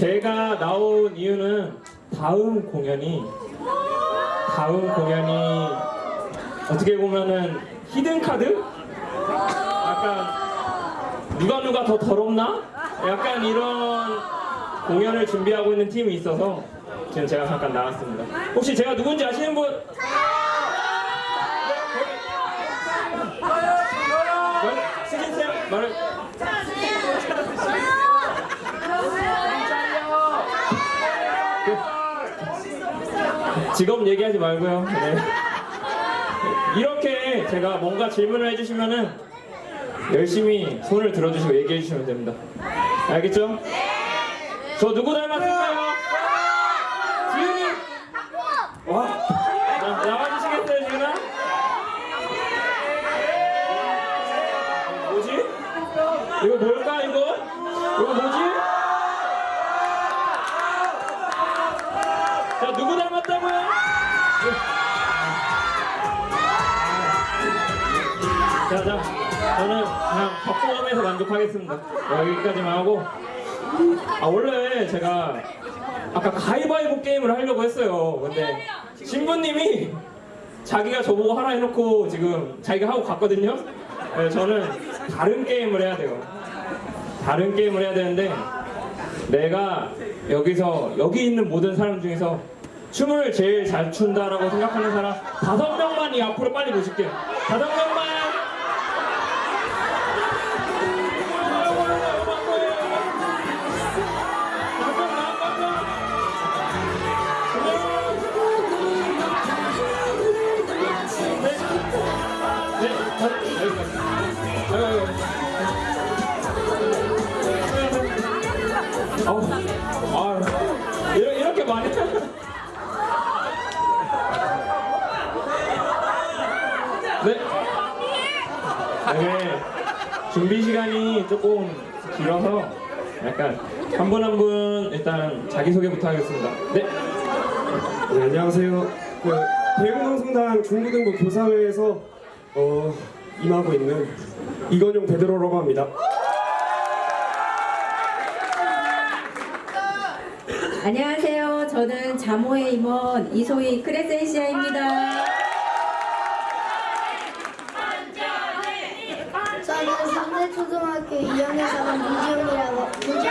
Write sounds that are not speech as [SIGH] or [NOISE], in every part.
제가 나온 이유는 다음 공연이 다음 공연이 어떻게 보면은 히든 카드? 약간 누가 누가 더 더럽나? 약간 이런 공연을 준비하고 있는 팀이 있어서 지금 제가 잠깐 나왔습니다. 혹시 제가 누군지 아시는 분? 말, 승인 쌤 말을 그, 직업 얘기하지 말고요. 네. 이렇게 제가 뭔가 질문을 해주시면은 열심히 손을 들어주시고 얘기해 주시면 됩니다. 알겠죠? 저 누구 닮았을까요? 지은이? 와, 나, 나와주시겠어요, 지은아? 뭐지? 이거 뭘까, 이거? 이거 뭐지? 닮았다고요? 자, 자, 저는 그냥 덕후함에서 만족하겠습니다. 여기까지만 하고. 아, 원래 제가 아까 가위바위보 게임을 하려고 했어요. 근데 신부님이 자기가 저보고 하라 해놓고 지금 자기가 하고 갔거든요. 네, 저는 다른 게임을 해야 돼요. 다른 게임을 해야 되는데 내가 여기서 여기 있는 모든 사람 중에서 춤을 제일 잘 춘다라고 생각하는 사람 다섯 명만 이 앞으로 빨리 모실게요. 다섯 명 네. 네. 준비 시간이 조금 길어서 약간 한 분한분 일단 자기소개부터 하겠습니다. 네. 네, 안녕하세요. 그 대흥동성당 중고등부 교사회에서 어, 임하고 있는 이건용 베드로라고 합니다. 안녕하세요. 저는 자모의 임원 이소희 크레센시아입니다. 저는 상대초등학교 2학년 4반 문지훈이라고 문지훈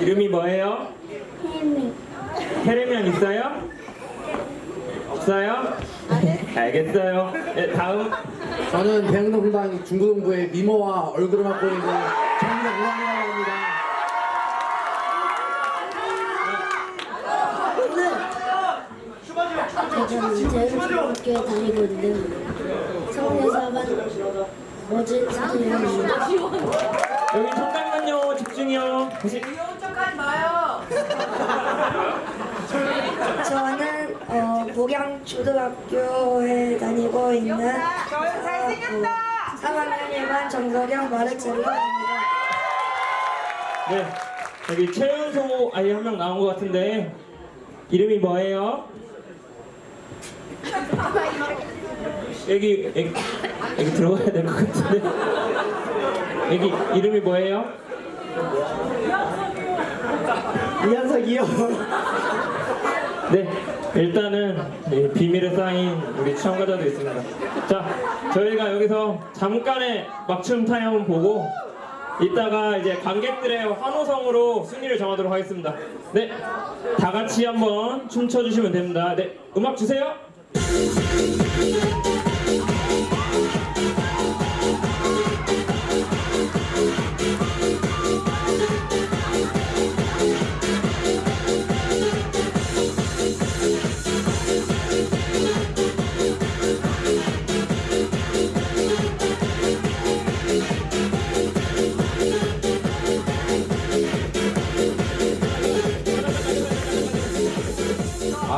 이름이 뭐예요? 혜미 테레면 있어요? 없어요? 알겠어요. 네, 다음. 저는 대흥동당 중고등부의 미모와 얼굴을 맡고 있는 정명훈이라고 합니다. [LAUGHS] 저는 재흥초등학교에 다니고 있는 4반 머지 선생님입니다 여기 잠깐만요. 집중이요. 다시. 저는 어, 목양초등학교에 다니고 있는 어, 3학년 1반 정석영 마르첼로입니다. 네. 여기 최연소 아이 한 명 나온 것 같은데 이름이 뭐예요? 여기 여기, 여기 들어가야 될 것 같은데 여기 이름이 뭐예요? 이한석이요. 네, 일단은 이 비밀에 쌓인 우리 참가자도 있습니다. 자, 저희가 여기서 잠깐의 막춤 타임을 보고 이따가 이제 관객들의 환호성으로 순위를 정하도록 하겠습니다. 네, 다 같이 한번 춤춰주시면 됩니다. 네, 음악 주세요.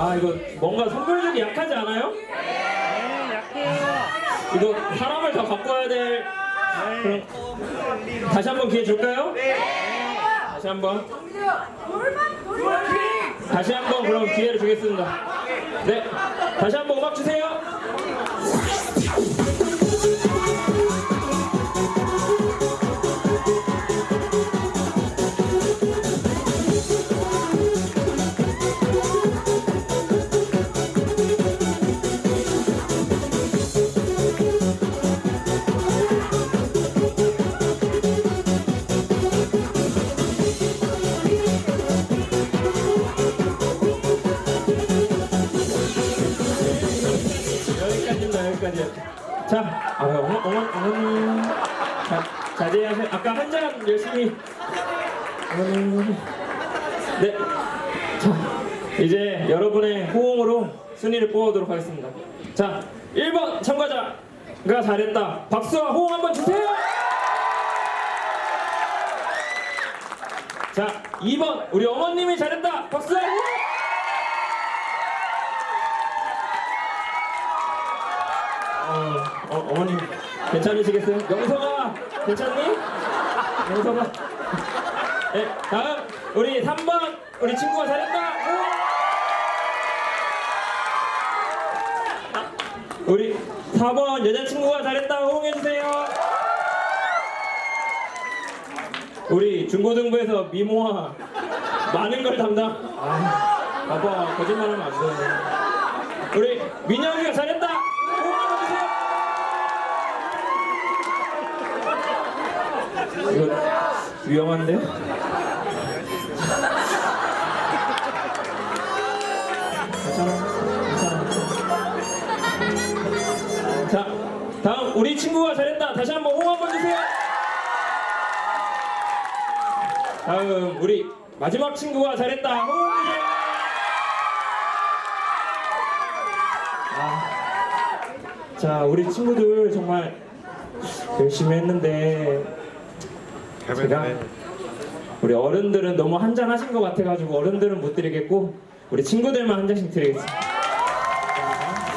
아, 이거 뭔가 약하지 않아요? 네, 약해요. 이거 사람을 더 바꿔야 될. 그럼 다시 한번 기회 줄까요? 네. 다시 한번. 다시 한번 그럼 기회를 주겠습니다. 네. 다시 한번 음악 주세요. 여기까지. 자, 아, 어머, 어머, 어머님. 자, 자제하세요. 아까 한 잔 열심히. 네. 자, 이제 여러분의 호응으로 순위를 뽑아보도록 하겠습니다. 자, 1번 참가자가 잘했다. 박수와 호응 한번 주세요. 자, 2번 우리 어머님이 잘했다. 박수와. 어머님 괜찮으시겠어요? 영서가 괜찮니? 영서가 네, 다음 우리 3번 우리 친구가 잘했다! 아, 우리 4번 여자친구가 잘했다 호응해주세요 우리 중고등부에서 미모와 많은 걸 담당 아, 봐봐 거짓말하면 안돼 우리 민영이가 잘했다 호응 한번 주세요 이거 위험한데? 괜찮아, 괜찮아. 자, 다음 우리 친구가 잘했다. 다시 한번 호응 한번 주세요. 다음 우리 마지막 친구가 잘했다. 호응 주세요. 아, 자, 우리 친구들 정말 열심히 했는데 제가 우리 어른들은 너무 한 잔 하신 것 같아가지고 어른들은 못 드리겠고 우리 친구들만 한 잔씩 드리겠습니다.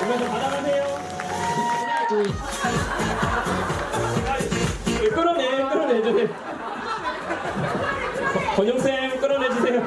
오면서 받아가세요. 예, 끌어내, 끌어내주세요. 권용쌤 끌어내주세요.